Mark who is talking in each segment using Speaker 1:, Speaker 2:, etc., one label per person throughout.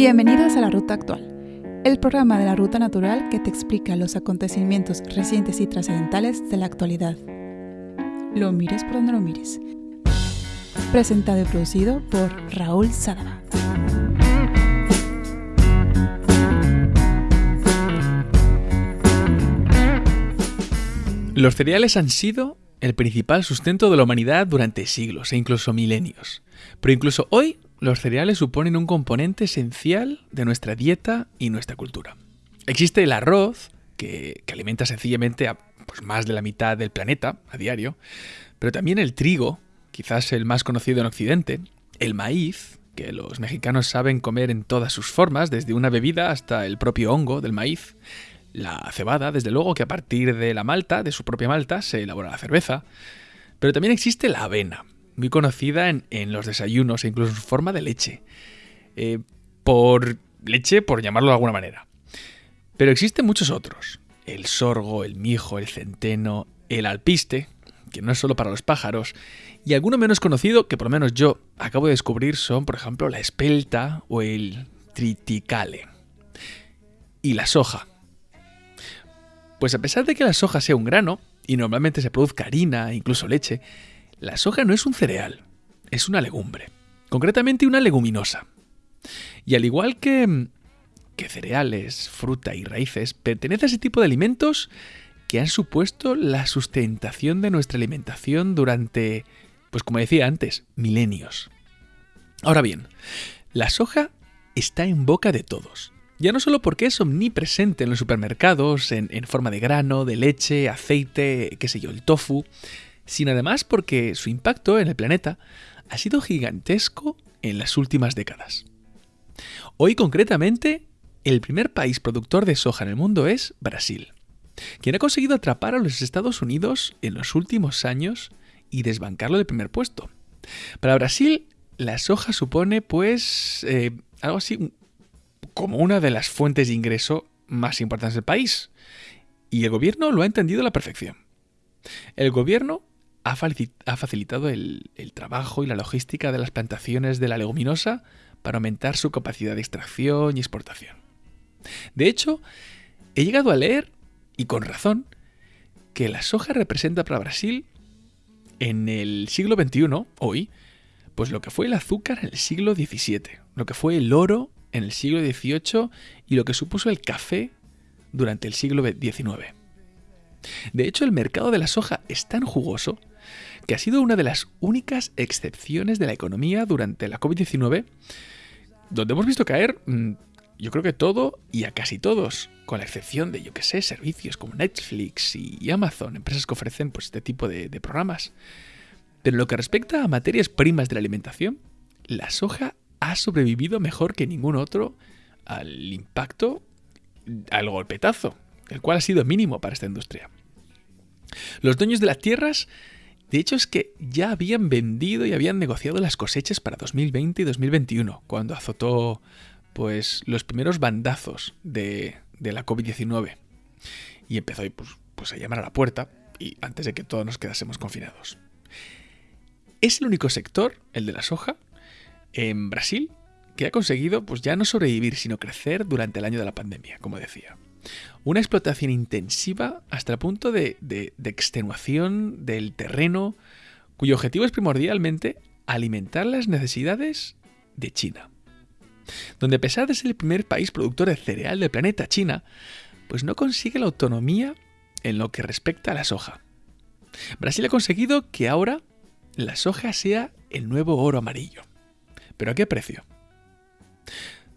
Speaker 1: Bienvenidos a La Ruta Actual, el programa de la Ruta Natural que te explica los acontecimientos recientes y trascendentales de la actualidad. Lo mires por donde lo mires. Presentado y producido por Raúl Sadaba.
Speaker 2: Los cereales han sido el principal sustento de la humanidad durante siglos e incluso milenios. Pero incluso hoy los cereales suponen un componente esencial de nuestra dieta y nuestra cultura. Existe el arroz, que, alimenta sencillamente a pues, más de la mitad del planeta a diario, pero también el trigo, quizás el más conocido en Occidente, el maíz, que los mexicanos saben comer en todas sus formas, desde una bebida hasta el propio hongo del maíz, la cebada, desde luego que a partir de la malta, de su propia malta, se elabora la cerveza, pero también existe la avena, muy conocida en, los desayunos e incluso en su forma de leche. Eh, por leche, por llamarlo de alguna manera. Pero existen muchos otros. El sorgo, el mijo, el centeno, el alpiste, que no es solo para los pájaros, y alguno menos conocido que por lo menos yo acabo de descubrir son, por ejemplo, la espelta o el triticale. Y la soja. Pues a pesar de que la soja sea un grano, y normalmente se produzca harina incluso leche, la soja no es un cereal, es una legumbre, concretamente una leguminosa. Y al igual que, que cereales, fruta y raíces, pertenece a ese tipo de alimentos que han supuesto la sustentación de nuestra alimentación durante, pues como decía antes, milenios. Ahora bien, la soja está en boca de todos. Ya no solo porque es omnipresente en los supermercados, en, en, forma de grano, de leche, aceite, qué sé yo, el tofu, sino además porque su impacto en el planeta ha sido gigantesco en las últimas décadas. Hoy concretamente, el primer país productor de soja en el mundo es Brasil, quien ha conseguido atrapar a los Estados Unidos en los últimos años y desbancarlo del primer puesto. Para Brasil, la soja supone pues eh, algo así como una de las fuentes de ingreso más importantes del país. Y el gobierno lo ha entendido a la perfección. El gobierno ha facilitado el, trabajo y la logística de las plantaciones de la leguminosa para aumentar su capacidad de extracción y exportación. De hecho, he llegado a leer, y con razón, que la soja representa para Brasil en el siglo XXI, hoy, pues lo que fue el azúcar en el siglo XVII, lo que fue el oro en el siglo XVIII y lo que supuso el café durante el siglo XIX. De hecho, el mercado de la soja es tan jugoso que ha sido una de las únicas excepciones de la economía durante la COVID-19, donde hemos visto caer, mm, yo creo que todo y a casi todos, con la excepción de, yo que sé, servicios como Netflix y Amazon, empresas que ofrecen pues, este tipo de, programas. Pero lo que respecta a materias primas de la alimentación, la soja ha sobrevivido mejor que ningún otro al impacto, al golpetazo, el cual ha sido mínimo para esta industria. Los dueños de las tierras de hecho es que ya habían vendido y habían negociado las cosechas para 2020 y 2021, cuando azotó pues los primeros bandazos de, la COVID-19. Y empezó pues, pues a llamar a la puerta y antes de que todos nos quedásemos confinados. Es el único sector, el de la soja, en Brasil, que ha conseguido pues ya no sobrevivir, sino crecer durante el año de la pandemia, como decía. Una explotación intensiva hasta el punto de, extenuación del terreno, cuyo objetivo es primordialmente alimentar las necesidades de China. Donde a pesar de ser el primer país productor de cereal del planeta, China, pues no consigue la autonomía en lo que respecta a la soja. Brasil ha conseguido que ahora la soja sea el nuevo oro amarillo. ¿Pero a qué precio?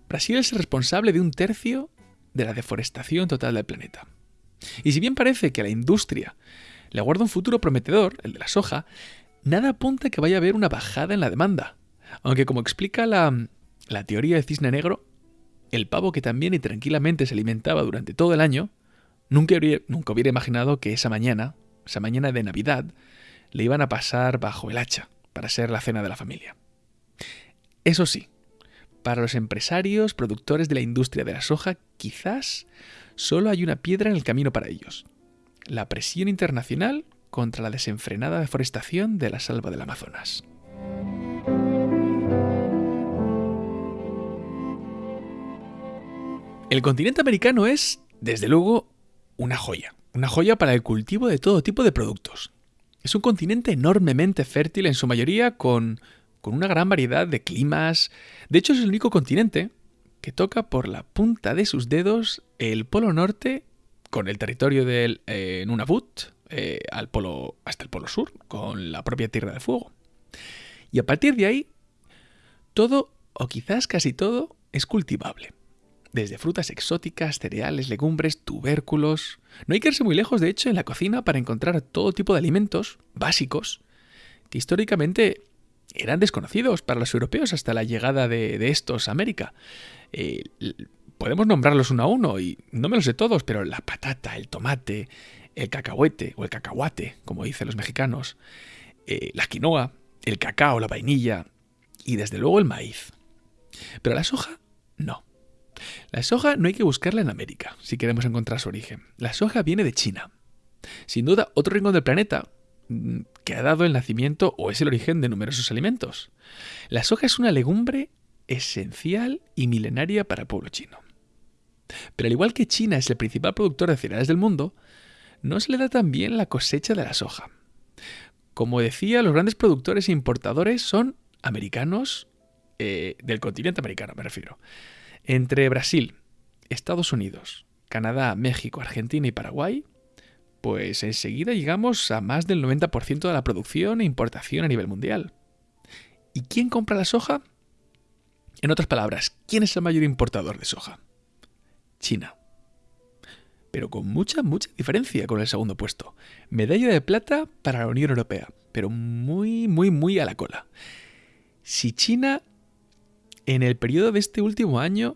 Speaker 2: Brasil es responsable de un tercio de la deforestación total del planeta. Y si bien parece que a la industria le aguarda un futuro prometedor, el de la soja, nada apunta que vaya a haber una bajada en la demanda. Aunque como explica la, la teoría del cisne negro, el pavo que también y tranquilamente se alimentaba durante todo el año, nunca nunca hubiera imaginado que esa mañana, esa mañana de Navidad, le iban a pasar bajo el hacha para ser la cena de la familia. Eso sí, para los empresarios, productores de la industria de la soja, quizás solo hay una piedra en el camino para ellos. La presión internacional contra la desenfrenada deforestación de la selva del Amazonas. El continente americano es, desde luego, una joya. Una joya para el cultivo de todo tipo de productos. Es un continente enormemente fértil en su mayoría con, con una gran variedad de climas. De hecho, es el único continente que toca por la punta de sus dedos el Polo Norte con el territorio del Nunavut, eh, al polo, hasta el Polo Sur, con la propia Tierra de Fuego. Y a partir de ahí, todo, o quizás casi todo, es cultivable. Desde frutas exóticas, cereales, legumbres, tubérculos. No hay que irse muy lejos, de hecho, en la cocina para encontrar todo tipo de alimentos básicos que históricamente eran desconocidos para los europeos hasta la llegada de, estos a América. Eh, podemos nombrarlos uno a uno y no me los sé todos, pero la patata, el tomate, el cacahuete o el cacahuate, como dicen los mexicanos, eh, la quinoa, el cacao, la vainilla y desde luego el maíz. Pero la soja, no. La soja no hay que buscarla en América si queremos encontrar su origen. La soja viene de China. Sin duda, otro rincón del planeta que ha dado el nacimiento o es el origen de numerosos alimentos. La soja es una legumbre esencial y milenaria para el pueblo chino. Pero al igual que China es el principal productor de cereales del mundo, no se le da tan bien la cosecha de la soja. Como decía, los grandes productores e importadores son americanos, eh, del continente americano me refiero. Entre Brasil, Estados Unidos, Canadá, México, Argentina y Paraguay, pues enseguida llegamos a más del 90% de la producción e importación a nivel mundial. ¿Y quién compra la soja? En otras palabras, ¿quién es el mayor importador de soja? China. Pero con mucha, mucha diferencia con el segundo puesto. Medalla de plata para la Unión Europea, pero muy, muy, muy a la cola. Si China en el periodo de este último año,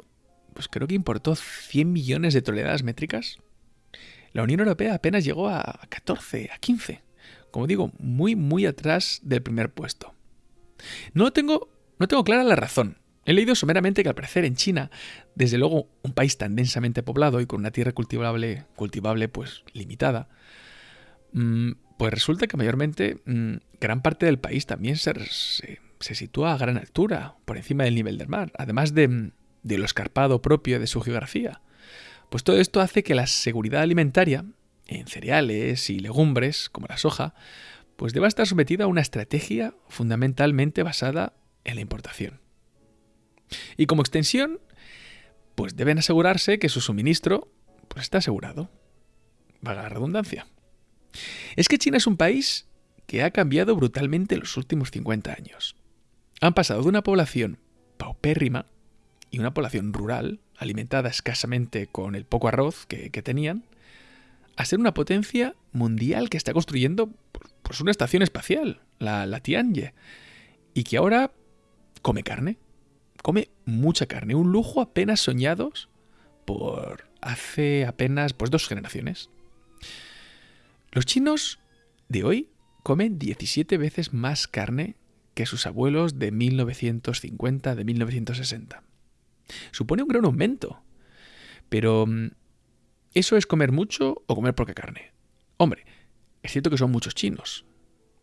Speaker 2: pues creo que importó 100 millones de toneladas métricas, la Unión Europea apenas llegó a 14, a 15. Como digo, muy, muy atrás del primer puesto. No tengo, no tengo clara la razón. He leído someramente que al parecer en China, desde luego un país tan densamente poblado y con una tierra cultivable, cultivable pues limitada, mm, pues resulta que mayormente mm, gran parte del país también se, sitúa a gran altura, por encima del nivel del mar, además de, de lo escarpado propio de su geografía. Pues todo esto hace que la seguridad alimentaria, en cereales y legumbres, como la soja, pues deba estar sometida a una estrategia fundamentalmente basada en la importación. Y como extensión, pues deben asegurarse que su suministro pues está asegurado. Vaga la redundancia. Es que China es un país que ha cambiado brutalmente en los últimos 50 años han pasado de una población paupérrima y una población rural, alimentada escasamente con el poco arroz que, tenían, a ser una potencia mundial que está construyendo pues, una estación espacial, la, la Tianjie, y que ahora come carne, come mucha carne, un lujo apenas soñados por hace apenas pues, dos generaciones. Los chinos de hoy comen 17 veces más carne que sus abuelos de 1950, de 1960. Supone un gran aumento. Pero mm, ¿eso es comer mucho o comer poca carne? Hombre, es cierto que son muchos chinos,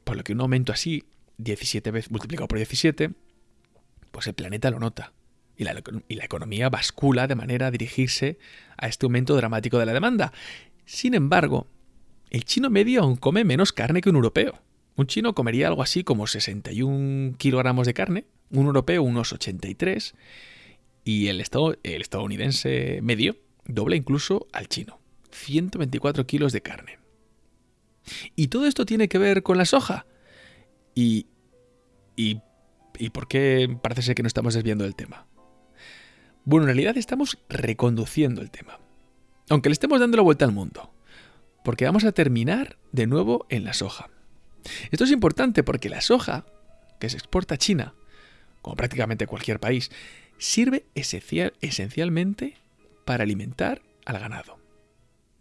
Speaker 2: por lo que un aumento así, 17 veces multiplicado por 17, pues el planeta lo nota. Y la, y la economía bascula de manera a dirigirse a este aumento dramático de la demanda. Sin embargo, el chino medio aún come menos carne que un europeo. Un chino comería algo así como 61 kilogramos de carne, un europeo unos 83 y el, el estadounidense medio dobla incluso al chino, 124 kilos de carne. ¿Y todo esto tiene que ver con la soja? ¿Y, y, y por qué parece ser que no estamos desviando del tema? Bueno, en realidad estamos reconduciendo el tema, aunque le estemos dando la vuelta al mundo, porque vamos a terminar de nuevo en la soja. Esto es importante porque la soja, que se exporta a China, como prácticamente cualquier país, sirve esencialmente para alimentar al ganado.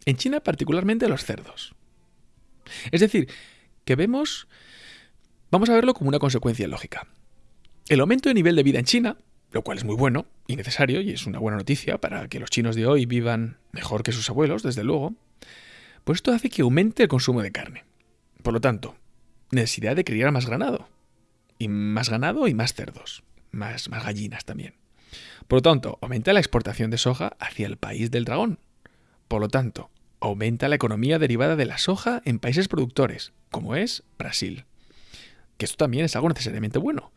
Speaker 2: En China particularmente a los cerdos. Es decir, que vemos, vamos a verlo como una consecuencia lógica. El aumento de nivel de vida en China, lo cual es muy bueno y necesario y es una buena noticia para que los chinos de hoy vivan mejor que sus abuelos, desde luego, pues esto hace que aumente el consumo de carne. Por lo tanto, necesidad de criar más ganado. Y más ganado y más cerdos. Más, más gallinas también. Por lo tanto, aumenta la exportación de soja hacia el país del dragón. Por lo tanto, aumenta la economía derivada de la soja en países productores, como es Brasil. Que esto también es algo necesariamente bueno.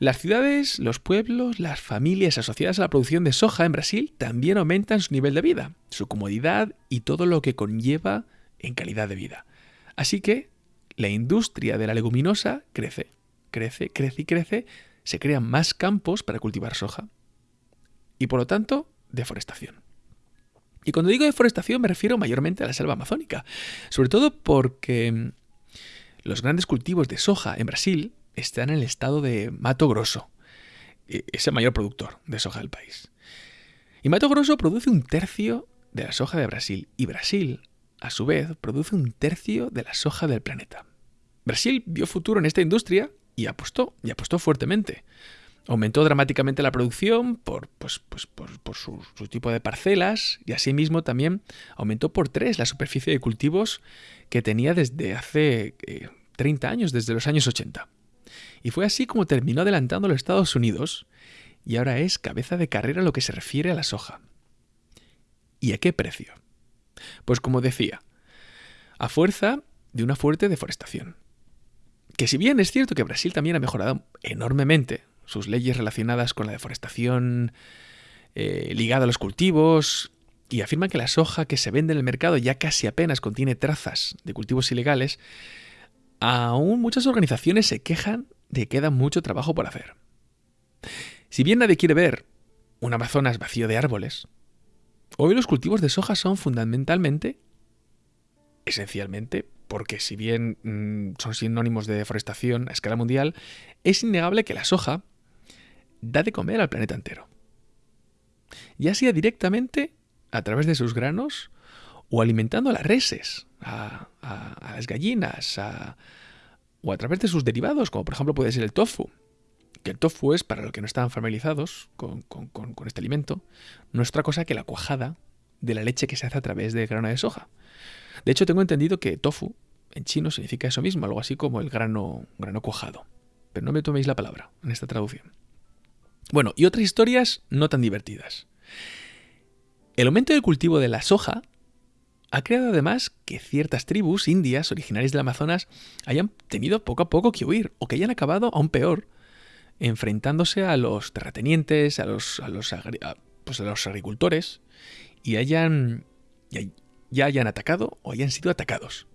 Speaker 2: Las ciudades, los pueblos, las familias asociadas a la producción de soja en Brasil también aumentan su nivel de vida, su comodidad y todo lo que conlleva en calidad de vida. Así que la industria de la leguminosa crece, crece, crece y crece, se crean más campos para cultivar soja. Y por lo tanto, deforestación. Y cuando digo deforestación me refiero mayormente a la selva amazónica, sobre todo porque mm, los grandes cultivos de soja en Brasil están en el estado de Mato Grosso. E, es el mayor productor de soja del país. Y Mato Grosso produce un tercio de la soja de Brasil. Y Brasil, a su vez, produce un tercio de la soja del planeta. Brasil vio futuro en esta industria y apostó, y apostó fuertemente. Aumentó dramáticamente la producción por, pues, pues, por, su, tipo de parcelas y asimismo también aumentó por tres la superficie de cultivos que tenía desde hace 30 eh, años, desde los años 80. Y fue así como terminó adelantando los Estados Unidos y ahora es cabeza de carrera lo que se refiere a la soja. ¿Y a qué precio? Pues como decía, a fuerza de una fuerte deforestación. Que si bien es cierto que Brasil también ha mejorado enormemente sus leyes relacionadas con la deforestación eh, ligada a los cultivos, y afirman que la soja que se vende en el mercado ya casi apenas contiene trazas de cultivos ilegales, aún muchas organizaciones se quejan de que queda mucho trabajo por hacer. Si bien nadie quiere ver un Amazonas vacío de árboles, hoy los cultivos de soja son fundamentalmente, esencialmente, porque si bien mm, son sinónimos de deforestación a escala mundial, es innegable que la soja da de comer al planeta entero. Ya sea directamente a través de sus granos o alimentando a las reses, a, las gallinas, o a través de sus derivados, como por ejemplo puede ser el tofu. Que el tofu es, para los que no están familiarizados con, este alimento, no es otra cosa que la cuajada de la leche que se hace a través del grano de soja. De hecho, tengo entendido que tofu en chino significa eso mismo, algo así como el grano, grano cuajado. Pero no me toméis la palabra en esta traducción. Bueno, y otras historias no tan divertidas. El aumento del cultivo de la soja ha creado además que ciertas tribus indias originarias del Amazonas hayan tenido poco a poco que huir o que hayan acabado aún peor enfrentándose a los terratenientes, a los, a los, pues a los agricultores y hayan ya, hayan atacado o hayan sido atacados.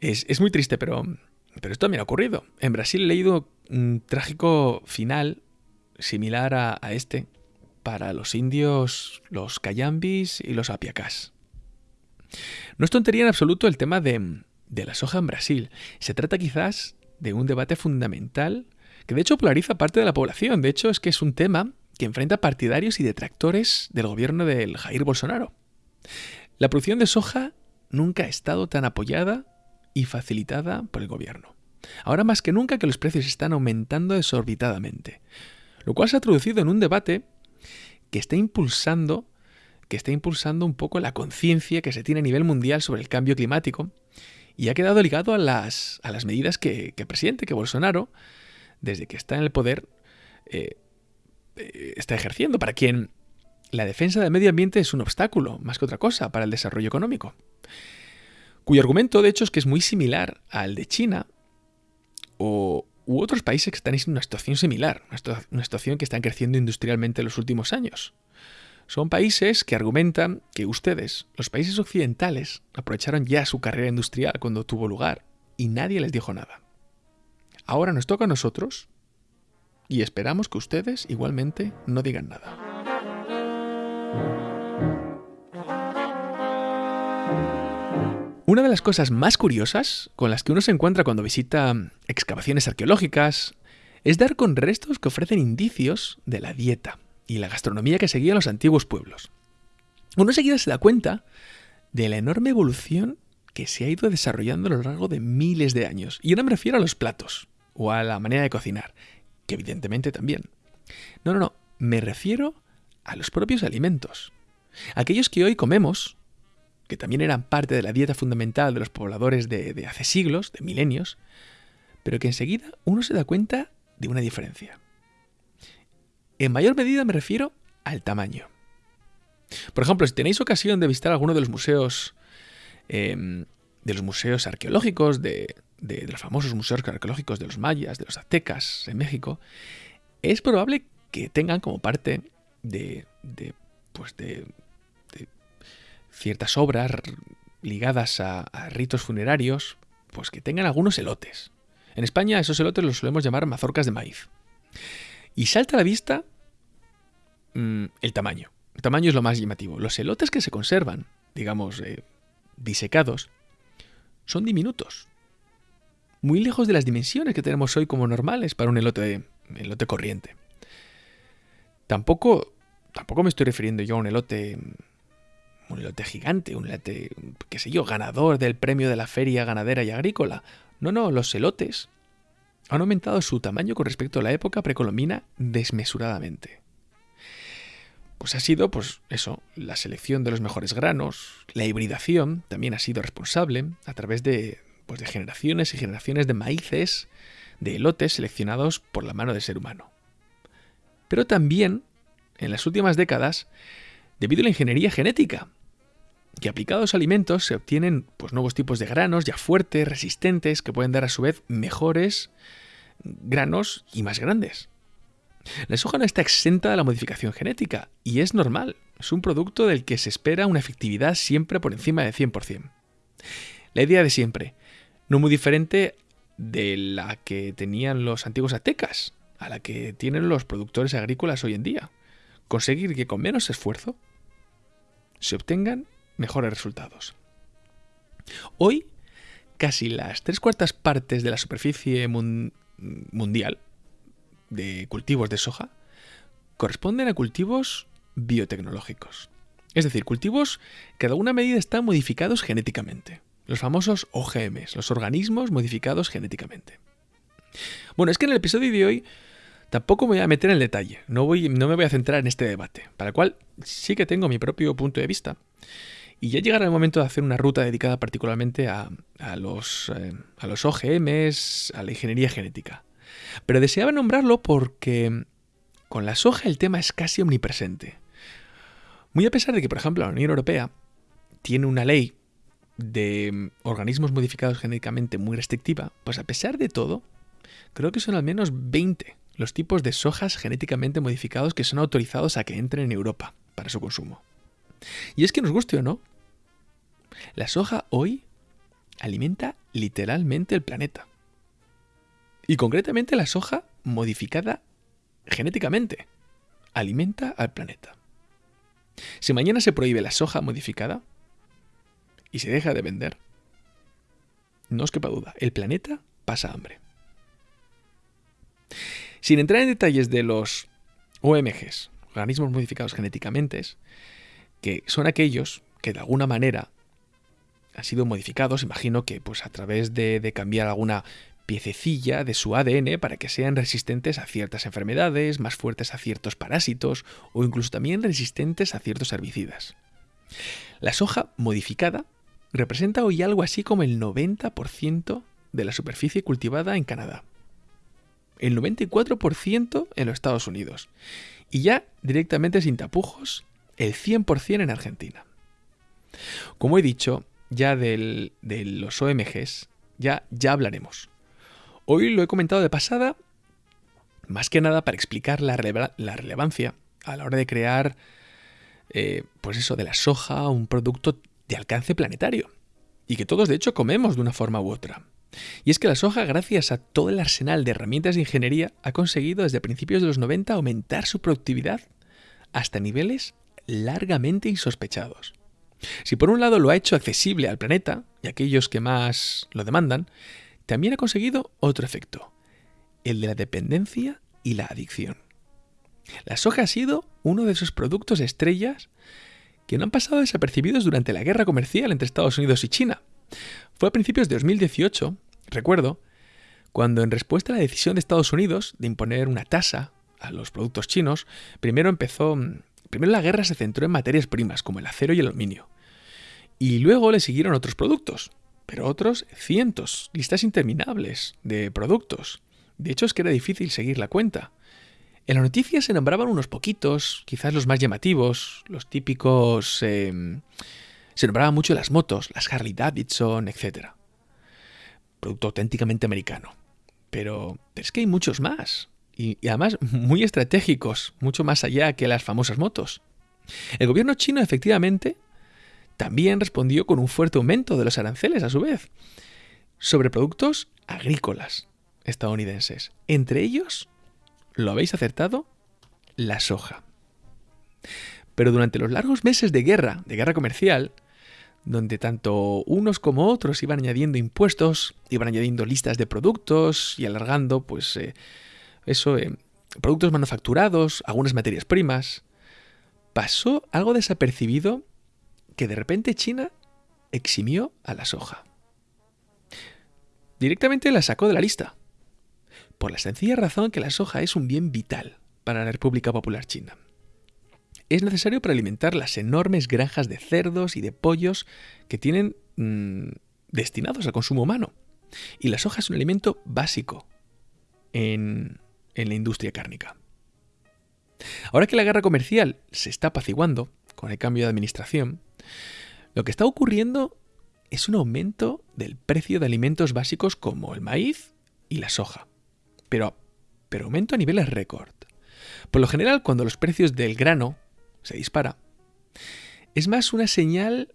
Speaker 2: Es, muy triste, pero, pero esto me ha ocurrido. En Brasil he leído un trágico final similar a, este para los indios, los cayambis y los apiacás. No es tontería en absoluto el tema de, de la soja en Brasil. Se trata quizás de un debate fundamental que de hecho polariza parte de la población. De hecho es que es un tema que enfrenta partidarios y detractores del gobierno del Jair Bolsonaro. La producción de soja nunca ha estado tan apoyada y facilitada por el gobierno. Ahora más que nunca que los precios están aumentando desorbitadamente lo cual se ha traducido en un debate que está impulsando que está impulsando un poco la conciencia que se tiene a nivel mundial sobre el cambio climático y ha quedado ligado a las, a las medidas que, el presidente, que Bolsonaro, desde que está en el poder, eh, eh, está ejerciendo, para quien la defensa del medio ambiente es un obstáculo, más que otra cosa, para el desarrollo económico. Cuyo argumento, de hecho, es que es muy similar al de China o, u otros países que están en una situación similar, una situación que están creciendo industrialmente en los últimos años. Son países que argumentan que ustedes, los países occidentales, aprovecharon ya su carrera industrial cuando tuvo lugar y nadie les dijo nada. Ahora nos toca a nosotros y esperamos que ustedes igualmente no digan nada. Una de las cosas más curiosas con las que uno se encuentra cuando visita excavaciones arqueológicas es dar con restos que ofrecen indicios de la dieta y la gastronomía que seguían los antiguos pueblos. Uno enseguida se da cuenta de la enorme evolución que se ha ido desarrollando a lo largo de miles de años. Y no me refiero a los platos o a la manera de cocinar, que evidentemente también. No, no, no, me refiero a los propios alimentos. Aquellos que hoy comemos que también eran parte de la dieta fundamental de los pobladores de, hace siglos, de milenios, pero que enseguida uno se da cuenta de una diferencia. En mayor medida me refiero al tamaño. Por ejemplo, si tenéis ocasión de visitar alguno de los museos em, de los museos arqueológicos, de, los famosos museos arqueológicos de los mayas, de los aztecas en México, es probable que tengan como parte de, de pues de, ciertas obras ligadas a, a, ritos funerarios, pues que tengan algunos elotes. En España esos elotes los solemos llamar mazorcas de maíz. Y salta a la vista mm, el tamaño. El tamaño es lo más llamativo. Los elotes que se conservan, digamos, eh, disecados, son diminutos. Muy lejos de las dimensiones que tenemos hoy como normales para un elote, elote corriente. Tampoco, tampoco me estoy refiriendo yo a un elote, un elote gigante, un elote, qué sé yo, ganador del premio de la feria ganadera y agrícola. No, no, los elotes han aumentado su tamaño con respecto a la época precolombina desmesuradamente. Pues ha sido, pues eso, la selección de los mejores granos, la hibridación también ha sido responsable a través de, pues de generaciones y generaciones de maíces, de elotes seleccionados por la mano del ser humano. Pero también, en las últimas décadas, debido a la ingeniería genética, que aplicados a alimentos se obtienen pues, nuevos tipos de granos ya fuertes, resistentes, que pueden dar a su vez mejores granos y más grandes. La soja no está exenta de la modificación genética, y es normal, es un producto del que se espera una efectividad siempre por encima del 100%. La idea de siempre, no muy diferente de la que tenían los antiguos aztecas, a la que tienen los productores agrícolas hoy en día. Conseguir que con menos esfuerzo se obtengan mejores resultados. Hoy, casi las tres cuartas partes de la superficie mundial de cultivos de soja corresponden a cultivos biotecnológicos. Es decir, cultivos que de alguna medida están modificados genéticamente. Los famosos OGMs, los organismos modificados genéticamente. Bueno, es que en el episodio de hoy tampoco me voy a meter en el detalle, no, voy, no me voy a centrar en este debate, para el cual sí que tengo mi propio punto de vista. Y ya llegará el momento de hacer una ruta dedicada particularmente a, los, eh, a los OGMs, a la ingeniería genética. Pero deseaba nombrarlo porque con la soja el tema es casi omnipresente. Muy a pesar de que, por ejemplo, la Unión Europea tiene una ley de organismos modificados genéticamente muy restrictiva, pues a pesar de todo, creo que son al menos 20 los tipos de sojas genéticamente modificados que son autorizados a que entren en Europa para su consumo. Y es que nos guste o no, la soja hoy alimenta literalmente el planeta. Y concretamente la soja modificada genéticamente alimenta al planeta. Si mañana se prohíbe la soja modificada y se deja de vender, no os quepa duda, el planeta pasa hambre. Sin entrar en detalles de los OMGs, organismos modificados genéticamente, que son aquellos que de alguna manera han sido modificados, imagino que pues a través de, de cambiar alguna piececilla de su ADN para que sean resistentes a ciertas enfermedades, más fuertes a ciertos parásitos o incluso también resistentes a ciertos herbicidas. La soja modificada representa hoy algo así como el 90% de la superficie cultivada en Canadá, el 94% en los Estados Unidos y ya directamente sin tapujos el 100% en Argentina. Como he dicho, ya de los OMGs ya, ya hablaremos. Hoy lo he comentado de pasada, más que nada para explicar la, relevancia a la hora de crear, eh, pues eso, de la soja, un producto de alcance planetario. Y que todos de hecho comemos de una forma u otra. Y es que la soja, gracias a todo el arsenal de herramientas de ingeniería, ha conseguido desde principios de los 90 aumentar su productividad hasta niveles largamente insospechados. Si por un lado lo ha hecho accesible al planeta y a aquellos que más lo demandan, también ha conseguido otro efecto, el de la dependencia y la adicción. La soja ha sido uno de esos productos estrellas que no han pasado desapercibidos durante la guerra comercial entre Estados Unidos y China. Fue a principios de 2018, recuerdo, cuando en respuesta a la decisión de Estados Unidos de imponer una tasa a los productos chinos, primero empezó, primero la guerra se centró en materias primas como el acero y el aluminio. Y luego le siguieron otros productos, pero otros cientos, listas interminables de productos. De hecho es que era difícil seguir la cuenta. En las noticias se nombraban unos poquitos, quizás los más llamativos, los típicos... Em, se nombraban mucho las motos, las Harley Davidson, etc. Producto auténticamente americano. Pero, es que hay muchos más. Y, y además muy estratégicos, mucho más allá que las famosas motos. El gobierno chino efectivamente también respondió con un fuerte aumento de los aranceles a su vez sobre productos agrícolas estadounidenses. Entre ellos lo habéis acertado, la soja. Pero durante los largos meses de guerra, de guerra comercial, donde tanto unos como otros iban añadiendo impuestos, iban añadiendo listas de productos y alargando, pues, eh, eso, eh, productos manufacturados, algunas materias primas, pasó algo desapercibido que de repente China eximió a la soja. Directamente la sacó de la lista por la sencilla razón que la soja es un bien vital para la República Popular China. Es necesario para alimentar las enormes granjas de cerdos y de pollos que tienen mm, destinados al consumo humano. Y la soja es un alimento básico en, en la industria cárnica. Ahora que la guerra comercial se está apaciguando con el cambio de administración, lo que está ocurriendo es un aumento del precio de alimentos básicos como el maíz y la soja pero, pero aumento a niveles récord. Por lo general, cuando los precios del grano se dispara, es más una señal,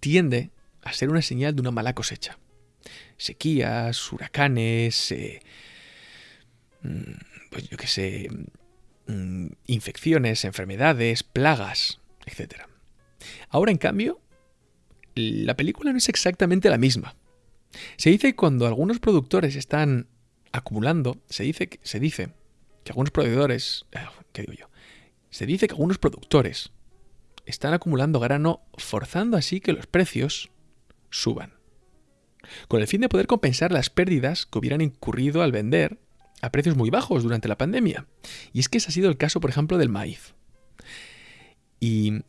Speaker 2: tiende a ser una señal de una mala cosecha. Sequías, huracanes, eh, mm, pues yo qué sé, mm, infecciones, enfermedades, plagas, etc. Ahora, en cambio, la película no es exactamente la misma. Se dice que cuando algunos productores están acumulando, se dice, que, se dice que algunos proveedores, eh, ¿qué digo yo? Se dice que algunos productores están acumulando grano forzando así que los precios suban, con el fin de poder compensar las pérdidas que hubieran incurrido al vender a precios muy bajos durante la pandemia. Y es que ese ha sido el caso, por ejemplo, del maíz. Y,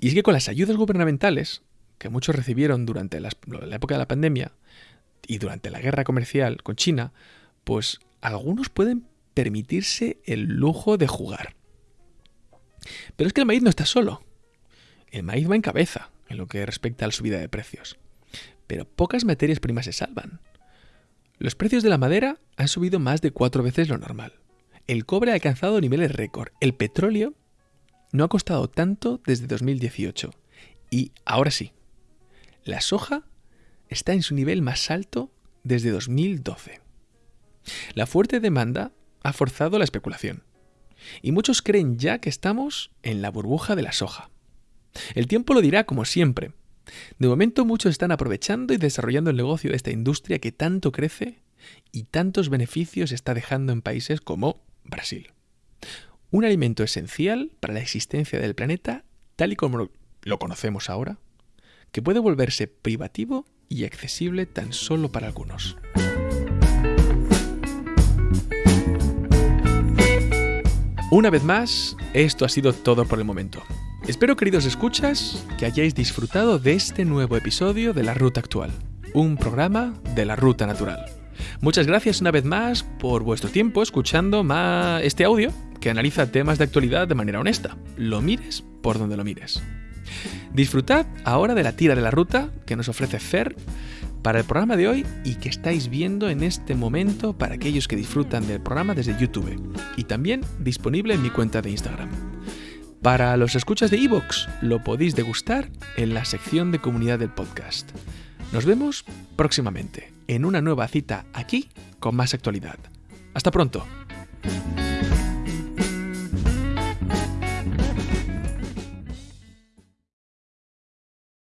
Speaker 2: es que con las ayudas gubernamentales que muchos recibieron durante la época de la pandemia, y durante la guerra comercial con China, pues algunos pueden permitirse el lujo de jugar. Pero es que el maíz no está solo. El maíz va en cabeza en lo que respecta a la subida de precios. Pero pocas materias primas se salvan. Los precios de la madera han subido más de cuatro veces lo normal. El cobre ha alcanzado niveles récord. El petróleo no ha costado tanto desde 2018. Y ahora sí, la soja está en su nivel más alto desde 2012. La fuerte demanda ha forzado la especulación, y muchos creen ya que estamos en la burbuja de la soja. El tiempo lo dirá como siempre. De momento muchos están aprovechando y desarrollando el negocio de esta industria que tanto crece y tantos beneficios está dejando en países como Brasil. Un alimento esencial para la existencia del planeta tal y como lo conocemos ahora, que puede volverse privativo y accesible tan solo para algunos. Una vez más, esto ha sido todo por el momento. Espero, queridos escuchas, que hayáis disfrutado de este nuevo episodio de La Ruta Actual, un programa de la Ruta Natural. Muchas gracias una vez más por vuestro tiempo escuchando este audio que analiza temas de actualidad de manera honesta. Lo mires por donde lo mires. Disfrutad ahora de la tira de la ruta que nos ofrece Fer para el programa de hoy y que estáis viendo en este momento para aquellos que disfrutan del programa desde YouTube y también disponible en mi cuenta de Instagram. Para los escuchas de Evox lo podéis degustar en la sección de comunidad del podcast. Nos vemos próximamente en una nueva cita aquí con más actualidad. Hasta pronto.